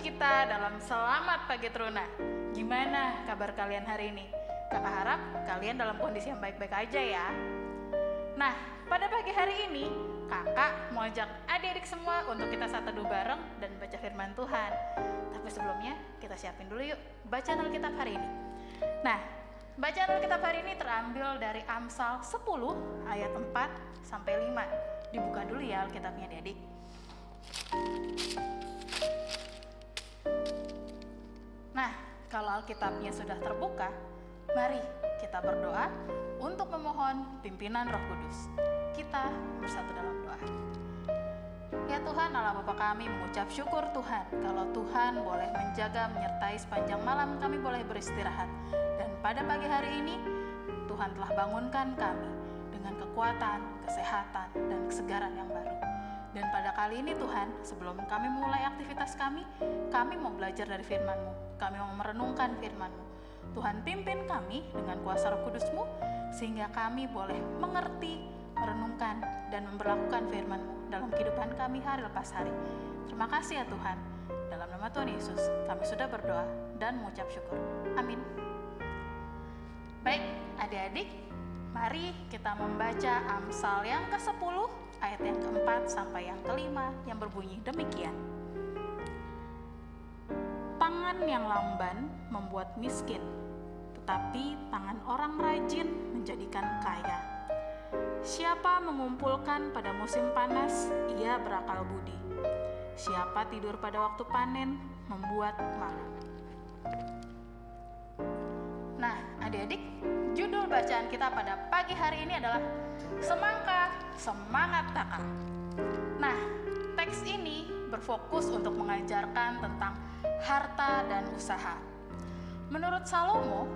kita dalam Selamat Pagi Teruna. Gimana kabar kalian hari ini? Kakak harap kalian dalam kondisi yang baik-baik aja ya. Nah, pada pagi hari ini, kakak mau ajak adik-adik semua untuk kita satu dua bareng dan baca firman Tuhan. Tapi sebelumnya, kita siapin dulu yuk bacaan Alkitab hari ini. Nah, bacaan Alkitab hari ini terambil dari Amsal 10 ayat 4 sampai 5. Dibuka dulu ya Alkitabnya adik-adik. Alkitabnya sudah terbuka, mari kita berdoa untuk memohon pimpinan Roh Kudus. Kita bersatu dalam doa. Ya Tuhan Allah Bapa kami mengucap syukur Tuhan kalau Tuhan boleh menjaga menyertai sepanjang malam kami boleh beristirahat dan pada pagi hari ini Tuhan telah bangunkan kami dengan kekuatan, kesehatan, dan kesegaran yang baru. Dan pada kali ini Tuhan, sebelum kami mulai aktivitas kami, kami mau belajar dari firman-Mu. Kami mau merenungkan firman-Mu. Tuhan pimpin kami dengan kuasa roh kudus-Mu, sehingga kami boleh mengerti, merenungkan, dan memperlakukan firman-Mu dalam kehidupan kami hari lepas hari. Terima kasih ya Tuhan. Dalam nama Tuhan Yesus, kami sudah berdoa dan mengucap syukur. Amin. Baik, adik-adik, mari kita membaca Amsal yang ke-10 ayat yang keempat sampai yang kelima yang berbunyi demikian. Tangan yang lamban membuat miskin, tetapi tangan orang rajin menjadikan kaya. Siapa mengumpulkan pada musim panas, ia berakal budi. Siapa tidur pada waktu panen, membuat malu. Nah, adik-adik, judul bacaan kita pada pagi hari ini adalah Semangka, Semangat Kakak. Nah, teks ini berfokus untuk mengajarkan tentang harta dan usaha. Menurut Salomo,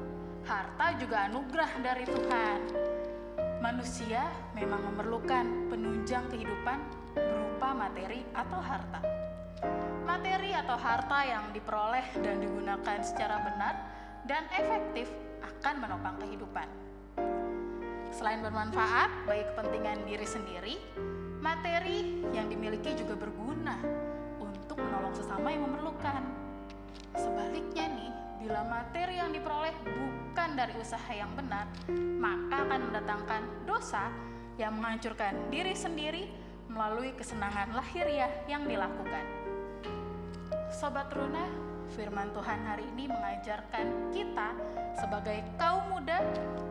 harta juga anugerah dari Tuhan. Manusia memang memerlukan penunjang kehidupan berupa materi atau harta. Materi atau harta yang diperoleh dan digunakan secara benar dan efektif akan menopang kehidupan. Selain bermanfaat bagi kepentingan diri sendiri, materi yang dimiliki juga berguna untuk menolong sesama yang memerlukan. Sebaliknya nih, bila materi yang diperoleh bukan dari usaha yang benar, maka akan mendatangkan dosa yang menghancurkan diri sendiri melalui kesenangan lahiriah yang dilakukan. Sobat Runa, firman Tuhan hari ini mengajarkan kita sebagai kaum muda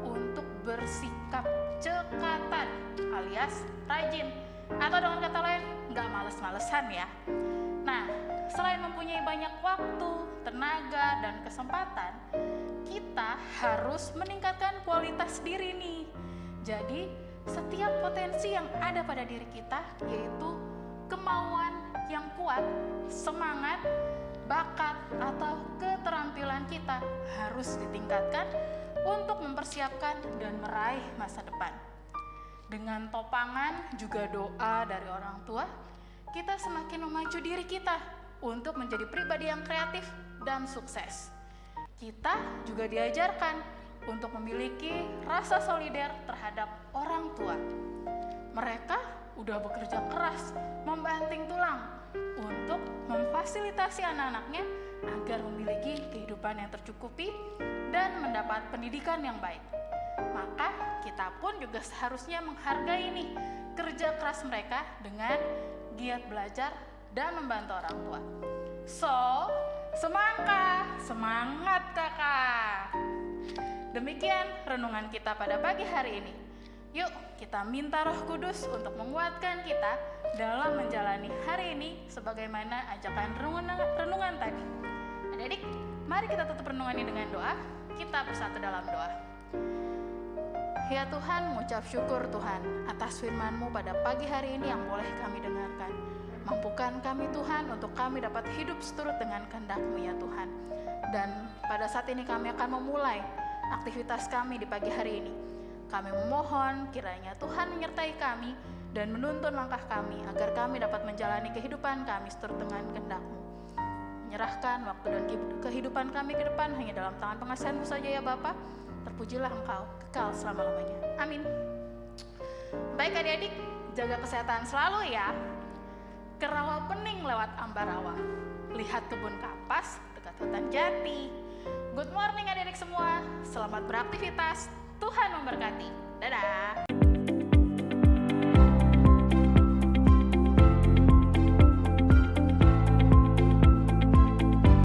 untuk bersikap cekatan alias rajin atau dengan kata lain nggak males-malesan ya. Nah, selain mempunyai banyak waktu, tenaga, dan kesempatan, kita harus meningkatkan kualitas diri nih. Jadi, setiap potensi yang ada pada diri kita yaitu kemauan yang kuat, semangat, bakat, atau keterampilan kita harus ditingkatkan untuk mempersiapkan dan meraih masa depan. Dengan topangan juga doa dari orang tua, kita semakin memacu diri kita untuk menjadi pribadi yang kreatif dan sukses. Kita juga diajarkan untuk memiliki rasa solider terhadap orang tua. Mereka udah bekerja keras, membanting tulang untuk memfasilitasi anak-anaknya agar memiliki kehidupan yang tercukupi dan mendapat pendidikan yang baik. Maka kita pun juga seharusnya menghargai nih kerja keras mereka dengan giat belajar dan membantu orang tua. So, semangka, semangat kakak. Demikian renungan kita pada pagi hari ini. Yuk kita minta roh kudus untuk menguatkan kita dalam menjalani hari ini sebagaimana ajakan renungan, renungan tadi. Adik-adik, mari kita tutup renungan ini dengan doa. Kita bersatu dalam doa. Ya Tuhan, mengucap syukur Tuhan atas firman-Mu pada pagi hari ini yang boleh kami dengarkan. Mampukan kami Tuhan untuk kami dapat hidup seturut dengan kehendak-Mu ya Tuhan. Dan pada saat ini kami akan memulai aktivitas kami di pagi hari ini. Kami memohon kiranya Tuhan menyertai kami dan menuntun langkah kami agar kami dapat menjalani kehidupan kami seturut dengan kehendak-Mu. Menyerahkan waktu dan kehidupan kami ke depan hanya dalam tangan pengasihan-Mu saja ya Bapak terpujilah engkau kekal selama-lamanya. Amin. Baik adik-adik, jaga kesehatan selalu ya. ke rawa pening lewat ambarawa. Lihat kebun kapas dekat hutan jati. Good morning adik-adik semua, selamat beraktivitas. Tuhan memberkati. Dadah.